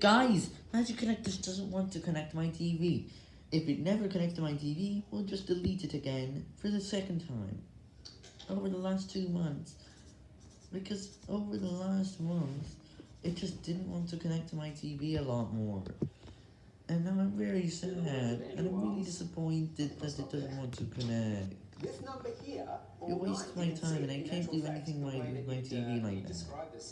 Guys, Magic Connect just doesn't want to connect my TV. If it never connects to my TV, we'll just delete it again for the second time. Over the last two months. Because over the last month, it just didn't want to connect to my TV a lot more. And now I'm very sad, and I'm really disappointed that it doesn't want to connect. This number here, You waste my time, and I can't do anything with my TV like that.